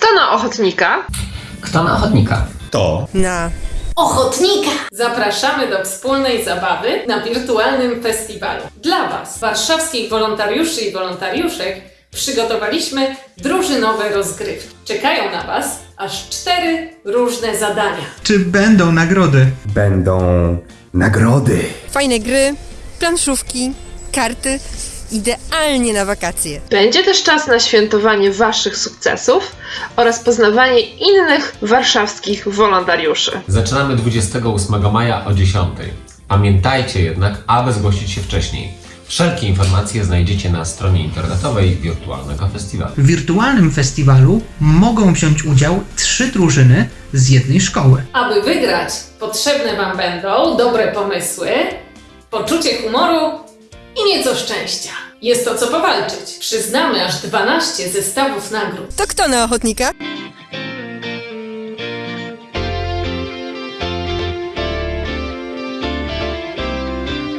Kto na ochotnika? Kto na ochotnika? To Na ochotnika. Zapraszamy do wspólnej zabawy na wirtualnym festiwalu. Dla Was, warszawskich wolontariuszy i wolontariuszek, przygotowaliśmy drużynowe rozgrywki. Czekają na Was aż cztery różne zadania. Czy będą nagrody? będą nagrody. fajne gry, planszówki, karty. Idealnie na wakacje. Będzie też czas na świętowanie Waszych sukcesów oraz poznawanie innych warszawskich wolontariuszy. Zaczynamy 28 maja o 10. Pamiętajcie jednak, aby zgłosić się wcześniej. Wszelkie informacje znajdziecie na stronie internetowej Wirtualnego Festiwalu. W wirtualnym festiwalu mogą wziąć udział trzy drużyny z jednej szkoły. Aby wygrać, potrzebne Wam będą dobre pomysły, poczucie humoru i nieco szczęścia. Jest o co powalczyć. Przyznamy aż 12 zestawów nagród. To kto na ochotnika?